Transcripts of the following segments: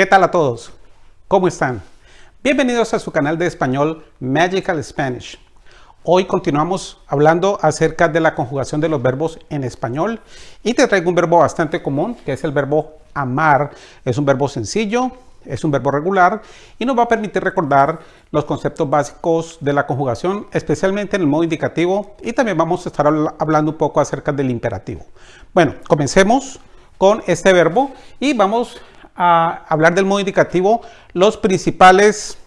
¿Qué tal a todos? ¿Cómo están? Bienvenidos a su canal de español Magical Spanish. Hoy continuamos hablando acerca de la conjugación de los verbos en español y te traigo un verbo bastante común que es el verbo amar. Es un verbo sencillo, es un verbo regular y nos va a permitir recordar los conceptos básicos de la conjugación, especialmente en el modo indicativo y también vamos a estar hablando un poco acerca del imperativo. Bueno, comencemos con este verbo y vamos a hablar del modo indicativo. Los principales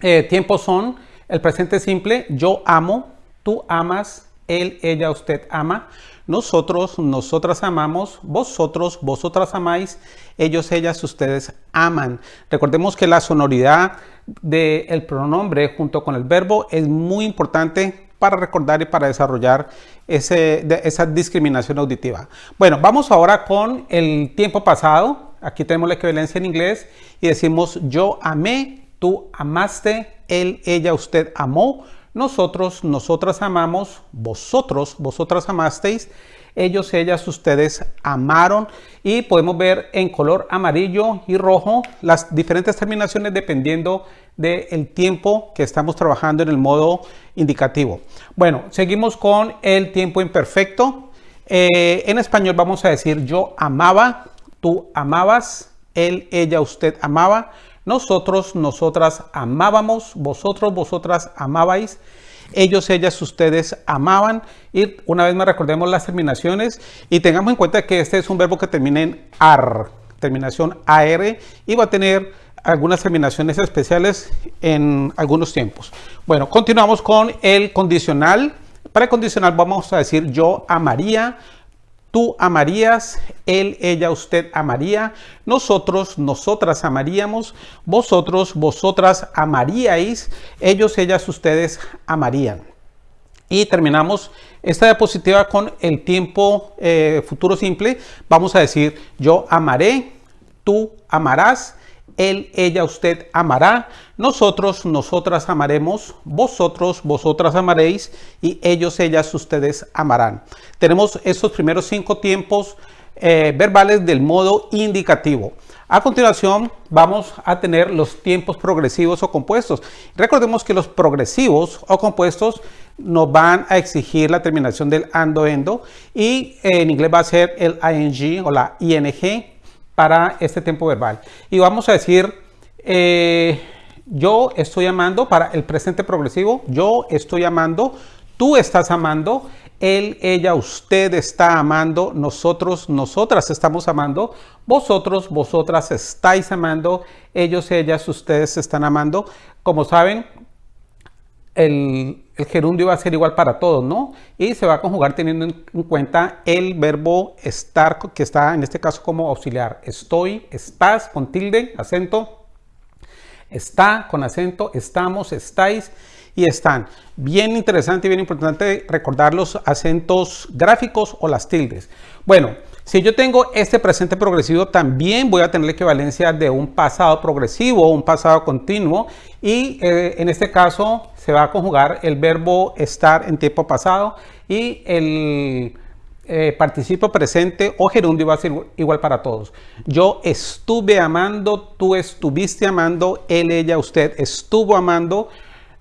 eh, tiempos son el presente simple, yo amo, tú amas, él, ella, usted ama, nosotros, nosotras amamos, vosotros, vosotras amáis, ellos, ellas, ustedes aman. Recordemos que la sonoridad del pronombre junto con el verbo es muy importante para recordar y para desarrollar ese, esa discriminación auditiva. Bueno, vamos ahora con el tiempo pasado. Aquí tenemos la equivalencia en inglés y decimos yo amé, tú amaste, él, ella, usted amó, nosotros, nosotras amamos, vosotros, vosotras amasteis, ellos, ellas, ustedes amaron y podemos ver en color amarillo y rojo las diferentes terminaciones dependiendo del tiempo que estamos trabajando en el modo indicativo. Bueno, seguimos con el tiempo imperfecto. Eh, en español vamos a decir yo amaba, tú amabas, él, ella, usted amaba, nosotros, nosotras amábamos, vosotros, vosotras amabais, ellos, ellas, ustedes amaban. Y una vez más recordemos las terminaciones y tengamos en cuenta que este es un verbo que termina en AR, terminación AR, y va a tener algunas terminaciones especiales en algunos tiempos. Bueno, continuamos con el condicional. Para el condicional vamos a decir yo amaría, Tú amarías, él, ella, usted amaría, nosotros, nosotras amaríamos, vosotros, vosotras amaríais, ellos, ellas, ustedes amarían. Y terminamos esta diapositiva con el tiempo eh, futuro simple. Vamos a decir yo amaré, tú amarás, él, ella, usted amará, nosotros, nosotras amaremos, vosotros, vosotras amaréis y ellos, ellas, ustedes amarán. Tenemos estos primeros cinco tiempos eh, verbales del modo indicativo. A continuación vamos a tener los tiempos progresivos o compuestos. Recordemos que los progresivos o compuestos nos van a exigir la terminación del ando endo y en inglés va a ser el ing o la ing para este tiempo verbal. Y vamos a decir, eh, yo estoy amando para el presente progresivo, yo estoy amando, tú estás amando, él, ella, usted está amando, nosotros, nosotras estamos amando, vosotros, vosotras estáis amando, ellos, ellas, ustedes están amando. Como saben, el, gerundio va a ser igual para todos, ¿no? Y se va a conjugar teniendo en cuenta el verbo estar, que está en este caso como auxiliar. Estoy, estás, con tilde, acento, está, con acento, estamos, estáis y están. Bien interesante y bien importante recordar los acentos gráficos o las tildes. Bueno, si yo tengo este presente progresivo, también voy a tener la equivalencia de un pasado progresivo un pasado continuo. Y eh, en este caso se va a conjugar el verbo estar en tiempo pasado y el eh, presente o gerundio va a ser igual para todos. Yo estuve amando, tú estuviste amando, él, ella, usted estuvo amando,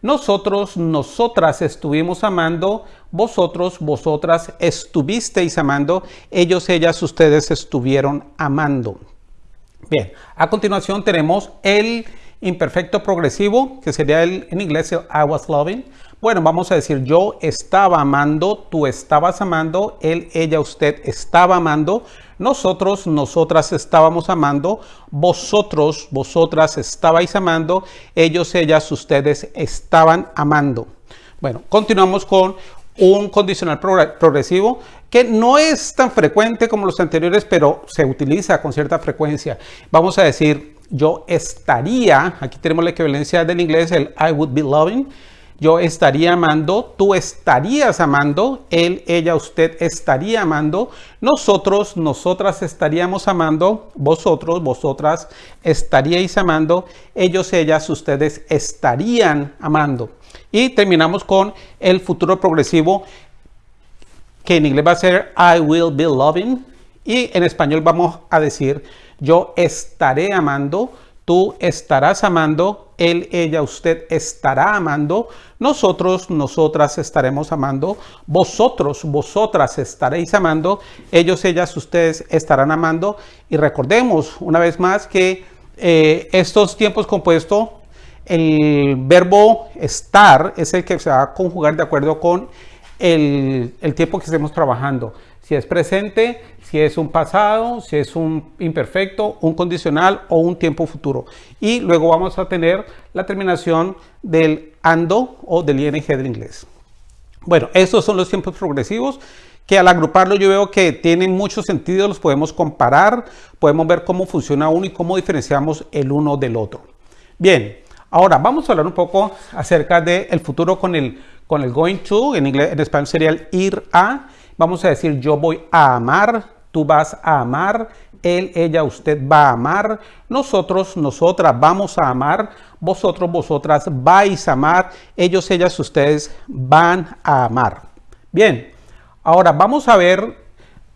nosotros, nosotras estuvimos amando, vosotros, vosotras estuvisteis amando, ellos, ellas, ustedes estuvieron amando. Bien, a continuación tenemos el imperfecto progresivo, que sería el, en inglés I was loving. Bueno, vamos a decir yo estaba amando, tú estabas amando, él, ella, usted estaba amando, nosotros, nosotras estábamos amando, vosotros, vosotras estabais amando, ellos, ellas, ustedes estaban amando. Bueno, continuamos con un condicional progresivo que no es tan frecuente como los anteriores, pero se utiliza con cierta frecuencia. Vamos a decir, yo estaría, aquí tenemos la equivalencia del inglés, el I would be loving, yo estaría amando, tú estarías amando, él, ella, usted estaría amando, nosotros, nosotras estaríamos amando, vosotros, vosotras estaríais amando, ellos, ellas, ustedes estarían amando. Y terminamos con el futuro progresivo, que en inglés va a ser I will be loving, y en español vamos a decir yo estaré amando, tú estarás amando, él, ella, usted estará amando, nosotros, nosotras estaremos amando, vosotros, vosotras estaréis amando, ellos, ellas, ustedes estarán amando. Y recordemos una vez más que eh, estos tiempos compuestos, el verbo estar es el que se va a conjugar de acuerdo con el, el tiempo que estemos trabajando. Si es presente, si es un pasado, si es un imperfecto, un condicional o un tiempo futuro. Y luego vamos a tener la terminación del ando o del ing del inglés. Bueno, estos son los tiempos progresivos que al agruparlo yo veo que tienen mucho sentido, los podemos comparar, podemos ver cómo funciona uno y cómo diferenciamos el uno del otro. Bien, ahora vamos a hablar un poco acerca del futuro con el, con el going to, en, inglés, en español sería el ir a. Vamos a decir yo voy a amar, tú vas a amar, él, ella, usted va a amar, nosotros, nosotras vamos a amar, vosotros, vosotras vais a amar, ellos, ellas, ustedes van a amar. Bien, ahora vamos a ver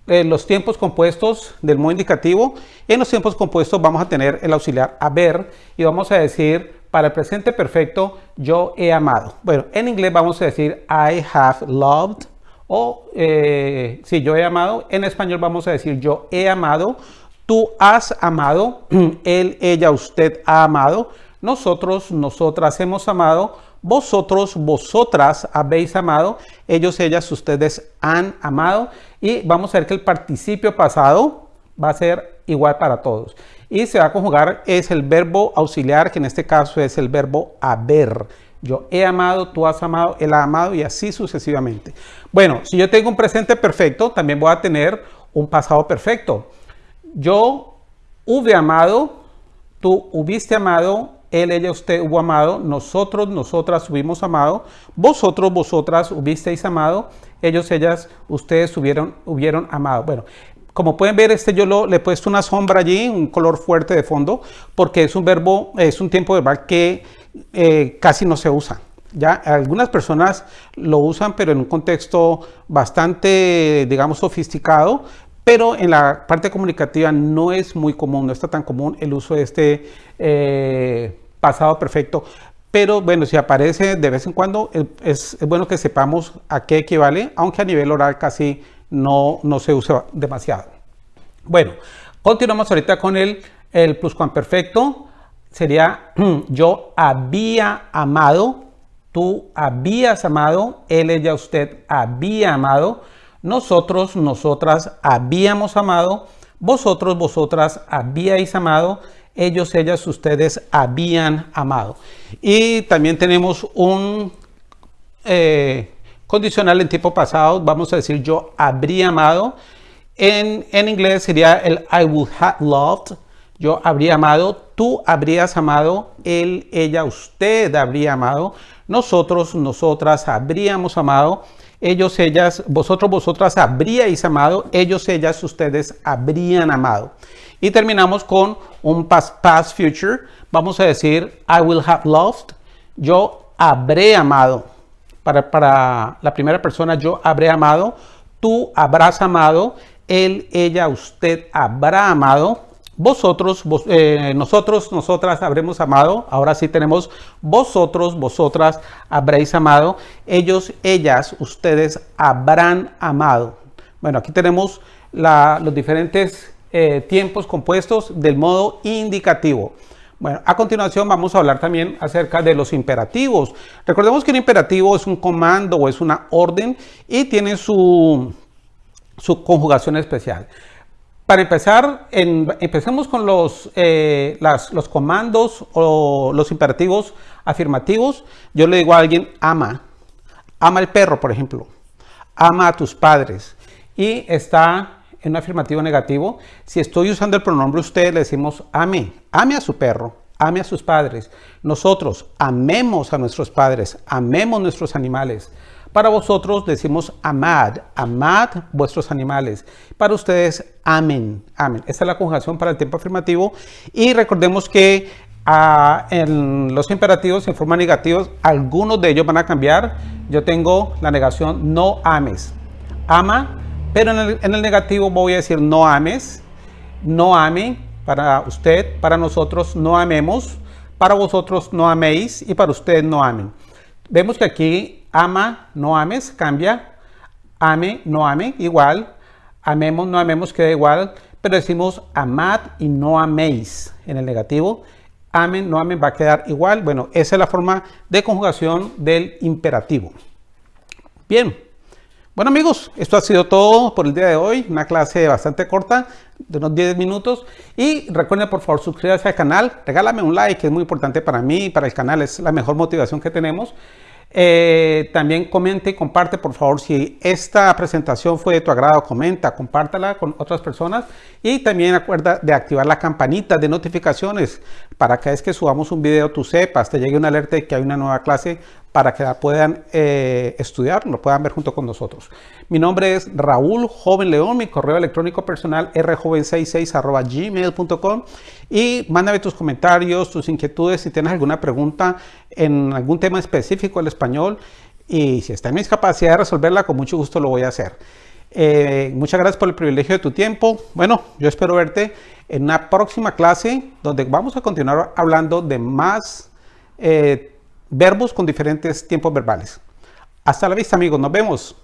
eh, los tiempos compuestos del modo indicativo. En los tiempos compuestos vamos a tener el auxiliar haber y vamos a decir para el presente perfecto yo he amado. Bueno, en inglés vamos a decir I have loved o eh, si yo he amado, en español vamos a decir yo he amado, tú has amado, él, ella, usted ha amado, nosotros, nosotras hemos amado, vosotros, vosotras habéis amado, ellos, ellas, ustedes han amado. Y vamos a ver que el participio pasado va a ser igual para todos. Y se va a conjugar es el verbo auxiliar, que en este caso es el verbo haber. Yo he amado, tú has amado, él ha amado y así sucesivamente. Bueno, si yo tengo un presente perfecto, también voy a tener un pasado perfecto. Yo hube amado, tú hubiste amado, él, ella, usted hubo amado, nosotros, nosotras hubimos amado, vosotros, vosotras hubisteis amado, ellos, ellas, ustedes hubieron, hubieron amado. Bueno, como pueden ver, este yo le he puesto una sombra allí, un color fuerte de fondo, porque es un verbo, es un tiempo verbal que eh, casi no se usa. Ya algunas personas lo usan, pero en un contexto bastante, digamos, sofisticado, pero en la parte comunicativa no es muy común, no está tan común el uso de este eh, pasado perfecto. Pero bueno, si aparece de vez en cuando, es, bueno que sepamos a qué equivale, aunque a nivel oral casi no, no se usa demasiado. Bueno, continuamos ahorita con el, el pluscuamperfecto sería yo había amado, tú habías amado, él, ella, usted había amado, nosotros, nosotras habíamos amado, vosotros, vosotras habíais amado, ellos, ellas, ustedes habían amado. Y también tenemos un eh, condicional en tipo pasado, vamos a decir yo habría amado. En, en inglés sería el I would have loved, yo habría amado, tú habrías amado, él, ella, usted habría amado, nosotros, nosotras habríamos amado, ellos, ellas, vosotros, vosotras habríais amado, ellos, ellas, ustedes habrían amado. Y terminamos con un past, past future. Vamos a decir, I will have loved, yo habré amado. Para, para la primera persona, yo habré amado, tú habrás amado, él, ella, usted habrá amado vosotros, eh, nosotros, nosotras habremos amado. Ahora sí tenemos vosotros, vosotras habréis amado. Ellos, ellas, ustedes habrán amado. Bueno, aquí tenemos los diferentes eh, tiempos compuestos del modo indicativo. Bueno, a continuación vamos a hablar también acerca de los imperativos. Recordemos que un imperativo es un comando o es una orden y tiene su, su conjugación especial. Para empezar, empecemos con los, eh, los comandos o los imperativos afirmativos. Yo le digo a alguien, ama. Ama el perro, por ejemplo. Ama a tus padres. Y está en un afirmativo negativo. Si estoy usando el pronombre usted, le decimos ame. Ame a su perro. Ame a sus padres. Nosotros amemos a nuestros padres. Amemos nuestros animales. Para vosotros decimos amad, amad vuestros animales. Para ustedes, amen, amen. Esta es la conjugación para el tiempo afirmativo. Y recordemos que ah, en los imperativos en forma negativa, algunos de ellos van a cambiar. Yo tengo la negación no ames. Ama, pero en el, negativo voy a decir no ames, no ame, Para usted, para nosotros, no amemos. Para vosotros, no améis. Y para usted, no amen. Vemos que aquí ama, no ames, cambia. Ame, no ame, igual. Amemos, no amemos, queda igual. Pero decimos amad y no améis en el negativo. Amen, no amen, va a quedar igual. Bueno, esa es la forma de conjugación del imperativo. Bien. Bueno amigos, esto ha sido todo por el día de hoy, una clase bastante corta, de unos 10 minutos. Y recuerden por favor suscribirse al canal, regálame un like, que es muy importante para mí y para el canal, es la mejor motivación que tenemos. Eh, también comente y comparte, por favor, si esta presentación fue de tu agrado, comenta, compártala con otras personas y también acuerda de activar la campanita de notificaciones para cada vez que subamos un video tú sepas, te llegue una alerta de que hay una nueva clase para que la puedan eh, estudiar, lo puedan ver junto con nosotros. Mi nombre es Raúl Joven León, mi correo electrónico personal rjoven66 gmail.com y mándame tus comentarios, tus inquietudes, si tienes alguna pregunta en algún tema específico del español y si está en mis capacidades de resolverla, con mucho gusto lo voy a hacer. Eh, muchas gracias por el privilegio de tu tiempo. Bueno, yo espero verte en una próxima clase donde vamos a continuar hablando de más eh, verbos con diferentes tiempos verbales. Hasta la vista amigos, nos vemos.